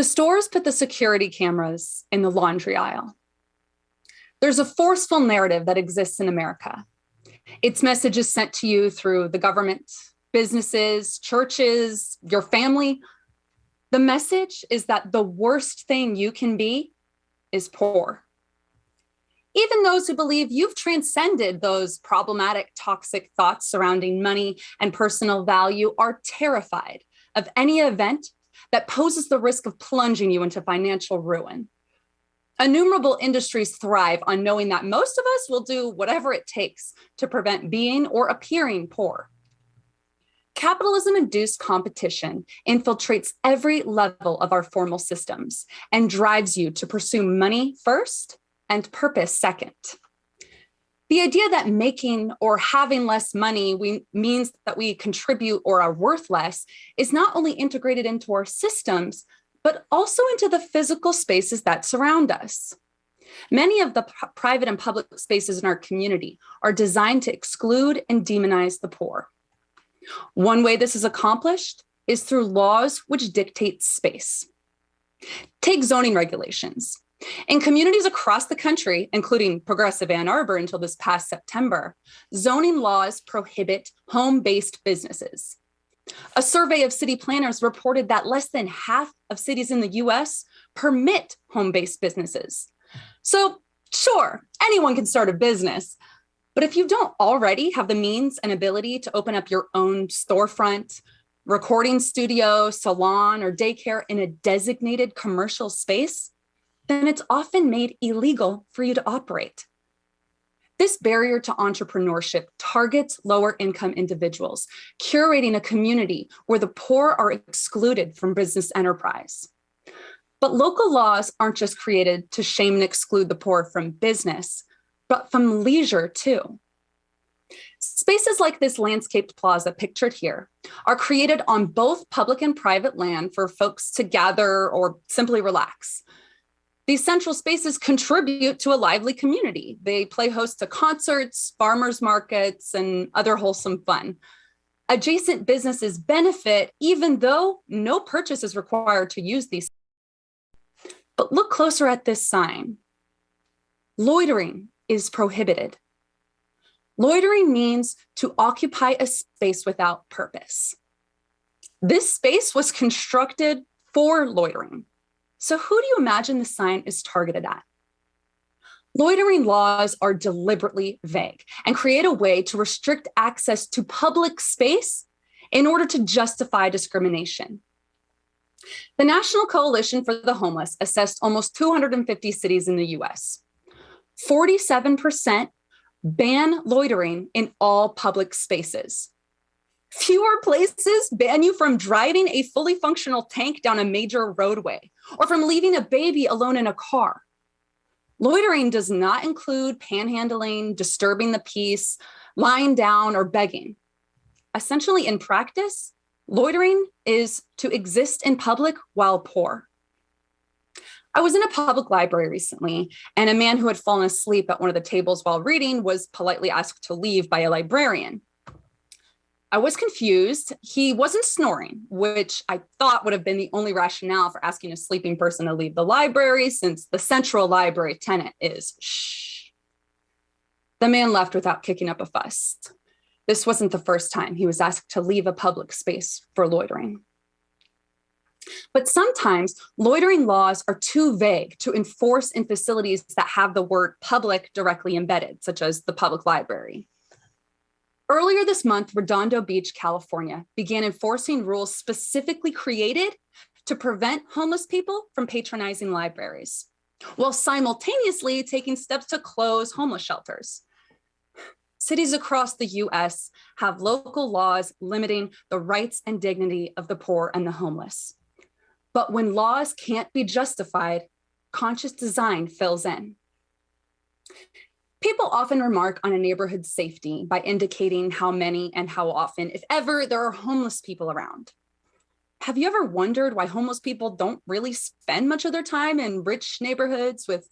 The stores put the security cameras in the laundry aisle. There's a forceful narrative that exists in America. Its message is sent to you through the government, businesses, churches, your family. The message is that the worst thing you can be is poor. Even those who believe you've transcended those problematic, toxic thoughts surrounding money and personal value are terrified of any event that poses the risk of plunging you into financial ruin. Innumerable industries thrive on knowing that most of us will do whatever it takes to prevent being or appearing poor. Capitalism induced competition infiltrates every level of our formal systems and drives you to pursue money first and purpose second. The idea that making or having less money we, means that we contribute or are worth less is not only integrated into our systems, but also into the physical spaces that surround us. Many of the private and public spaces in our community are designed to exclude and demonize the poor. One way this is accomplished is through laws which dictate space. Take zoning regulations. In communities across the country, including progressive Ann Arbor until this past September, zoning laws prohibit home-based businesses. A survey of city planners reported that less than half of cities in the US permit home-based businesses. So sure, anyone can start a business, but if you don't already have the means and ability to open up your own storefront, recording studio, salon, or daycare in a designated commercial space, then it's often made illegal for you to operate. This barrier to entrepreneurship targets lower income individuals, curating a community where the poor are excluded from business enterprise. But local laws aren't just created to shame and exclude the poor from business, but from leisure too. Spaces like this landscaped plaza pictured here are created on both public and private land for folks to gather or simply relax. These central spaces contribute to a lively community. They play host to concerts, farmers markets, and other wholesome fun. Adjacent businesses benefit even though no purchase is required to use these. But look closer at this sign. Loitering is prohibited. Loitering means to occupy a space without purpose. This space was constructed for loitering. So who do you imagine the sign is targeted at? Loitering laws are deliberately vague and create a way to restrict access to public space in order to justify discrimination. The National Coalition for the Homeless assessed almost 250 cities in the US. 47% ban loitering in all public spaces. Fewer places ban you from driving a fully functional tank down a major roadway or from leaving a baby alone in a car. Loitering does not include panhandling, disturbing the peace, lying down, or begging. Essentially, in practice, loitering is to exist in public while poor. I was in a public library recently, and a man who had fallen asleep at one of the tables while reading was politely asked to leave by a librarian. I was confused. He wasn't snoring, which I thought would have been the only rationale for asking a sleeping person to leave the library since the central library tenant is shh. The man left without kicking up a fuss. This wasn't the first time he was asked to leave a public space for loitering. But sometimes loitering laws are too vague to enforce in facilities that have the word public directly embedded, such as the public library. Earlier this month, Redondo Beach, California began enforcing rules specifically created to prevent homeless people from patronizing libraries, while simultaneously taking steps to close homeless shelters. Cities across the US have local laws limiting the rights and dignity of the poor and the homeless. But when laws can't be justified, conscious design fills in. People often remark on a neighborhood's safety by indicating how many and how often, if ever, there are homeless people around. Have you ever wondered why homeless people don't really spend much of their time in rich neighborhoods with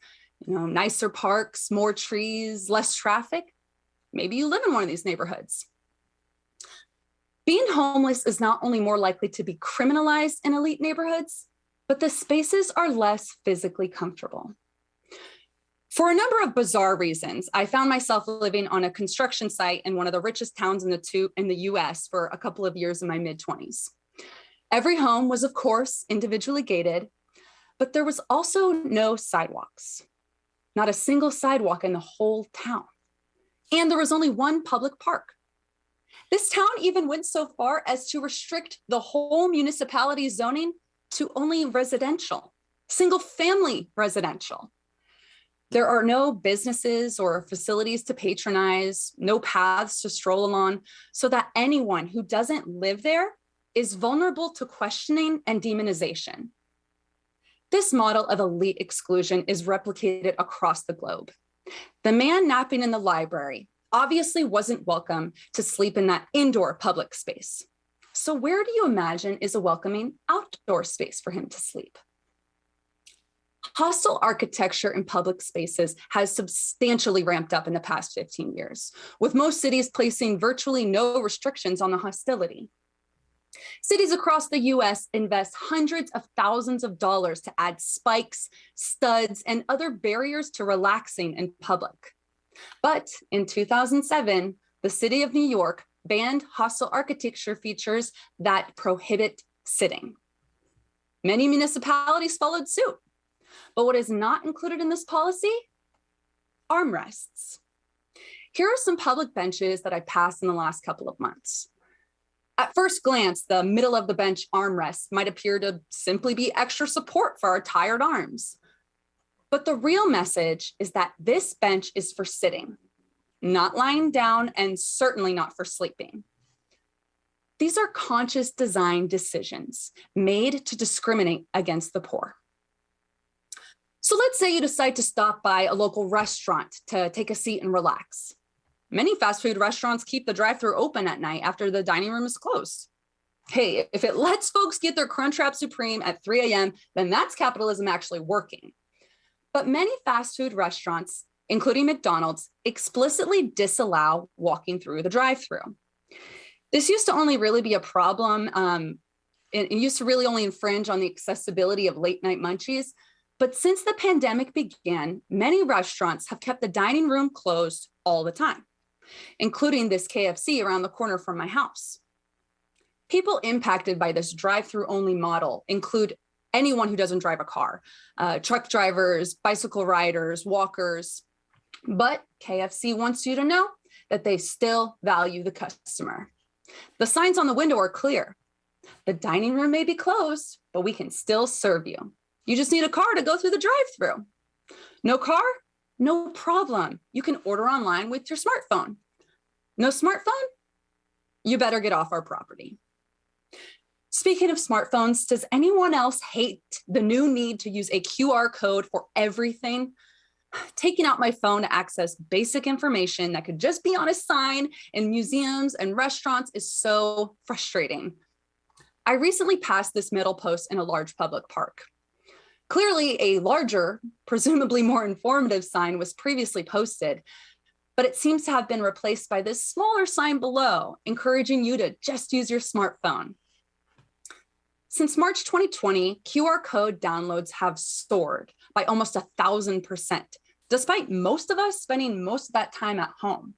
you know, nicer parks, more trees, less traffic? Maybe you live in one of these neighborhoods. Being homeless is not only more likely to be criminalized in elite neighborhoods, but the spaces are less physically comfortable. For a number of bizarre reasons, I found myself living on a construction site in one of the richest towns in the, two, in the US for a couple of years in my mid 20s. Every home was, of course, individually gated, but there was also no sidewalks, not a single sidewalk in the whole town. And there was only one public park. This town even went so far as to restrict the whole municipality zoning to only residential, single family residential. There are no businesses or facilities to patronize, no paths to stroll along, so that anyone who doesn't live there is vulnerable to questioning and demonization. This model of elite exclusion is replicated across the globe. The man napping in the library obviously wasn't welcome to sleep in that indoor public space. So where do you imagine is a welcoming outdoor space for him to sleep? Hostile architecture in public spaces has substantially ramped up in the past 15 years, with most cities placing virtually no restrictions on the hostility. Cities across the US invest hundreds of thousands of dollars to add spikes, studs, and other barriers to relaxing in public. But in 2007, the city of New York banned hostile architecture features that prohibit sitting. Many municipalities followed suit. But what is not included in this policy? Armrests. Here are some public benches that I passed in the last couple of months. At first glance, the middle of the bench armrest might appear to simply be extra support for our tired arms. But the real message is that this bench is for sitting, not lying down, and certainly not for sleeping. These are conscious design decisions made to discriminate against the poor. So let's say you decide to stop by a local restaurant to take a seat and relax. Many fast food restaurants keep the drive-through open at night after the dining room is closed. Hey, if it lets folks get their Crunchwrap Supreme at 3 a.m., then that's capitalism actually working. But many fast food restaurants, including McDonald's, explicitly disallow walking through the drive-through. This used to only really be a problem. Um, it used to really only infringe on the accessibility of late night munchies, but since the pandemic began, many restaurants have kept the dining room closed all the time, including this KFC around the corner from my house. People impacted by this drive-through only model include anyone who doesn't drive a car, uh, truck drivers, bicycle riders, walkers. But KFC wants you to know that they still value the customer. The signs on the window are clear. The dining room may be closed, but we can still serve you. You just need a car to go through the drive-through. No car? No problem. You can order online with your smartphone. No smartphone? You better get off our property. Speaking of smartphones, does anyone else hate the new need to use a QR code for everything? Taking out my phone to access basic information that could just be on a sign in museums and restaurants is so frustrating. I recently passed this middle post in a large public park. Clearly a larger, presumably more informative sign was previously posted, but it seems to have been replaced by this smaller sign below, encouraging you to just use your smartphone. Since March 2020, QR code downloads have soared by almost a thousand percent, despite most of us spending most of that time at home.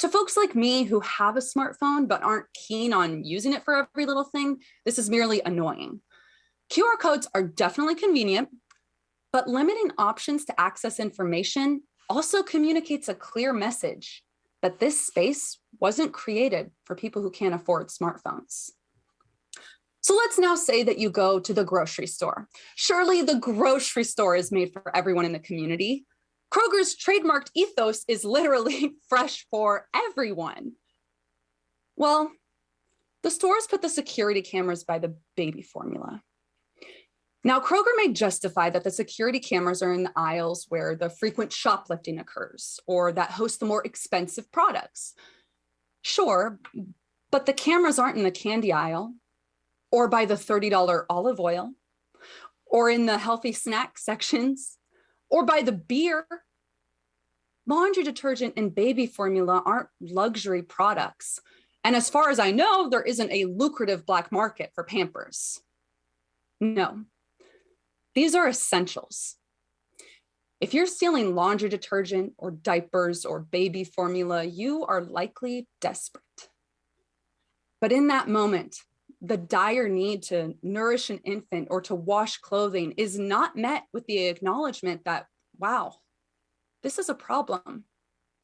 To folks like me who have a smartphone but aren't keen on using it for every little thing, this is merely annoying. QR codes are definitely convenient, but limiting options to access information also communicates a clear message that this space wasn't created for people who can't afford smartphones. So let's now say that you go to the grocery store. Surely the grocery store is made for everyone in the community. Kroger's trademarked ethos is literally fresh for everyone. Well, the stores put the security cameras by the baby formula. Now, Kroger may justify that the security cameras are in the aisles where the frequent shoplifting occurs or that host the more expensive products. Sure, but the cameras aren't in the candy aisle or by the $30 olive oil or in the healthy snack sections or by the beer. Laundry detergent and baby formula aren't luxury products. And as far as I know, there isn't a lucrative black market for Pampers. No, These are essentials. If you're stealing laundry detergent or diapers or baby formula, you are likely desperate. But in that moment, the dire need to nourish an infant or to wash clothing is not met with the acknowledgement that, wow, this is a problem.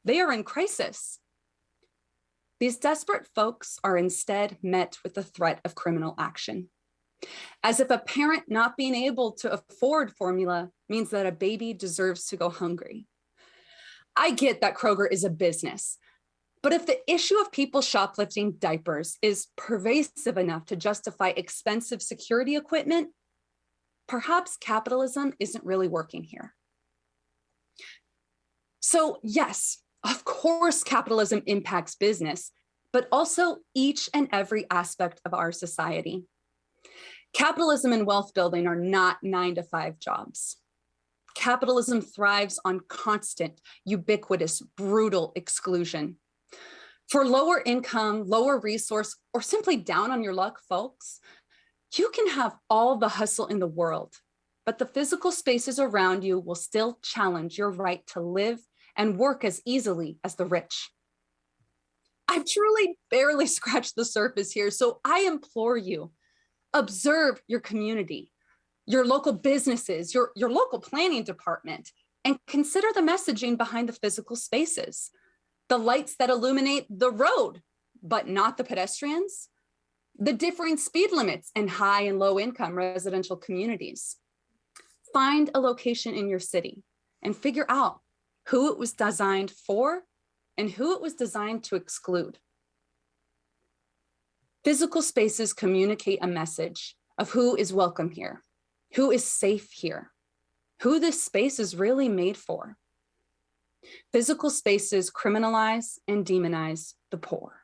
They are in crisis. These desperate folks are instead met with the threat of criminal action. As if a parent not being able to afford formula means that a baby deserves to go hungry. I get that Kroger is a business, but if the issue of people shoplifting diapers is pervasive enough to justify expensive security equipment, perhaps capitalism isn't really working here. So, yes, of course, capitalism impacts business, but also each and every aspect of our society. Capitalism and wealth building are not nine to five jobs. Capitalism thrives on constant, ubiquitous, brutal exclusion. For lower income, lower resource, or simply down on your luck folks, you can have all the hustle in the world, but the physical spaces around you will still challenge your right to live and work as easily as the rich. I've truly barely scratched the surface here, so I implore you, observe your community, your local businesses, your, your local planning department, and consider the messaging behind the physical spaces the lights that illuminate the road, but not the pedestrians, the differing speed limits in high and low income residential communities. Find a location in your city and figure out who it was designed for and who it was designed to exclude. Physical spaces communicate a message of who is welcome here, who is safe here, who this space is really made for. Physical spaces criminalize and demonize the poor.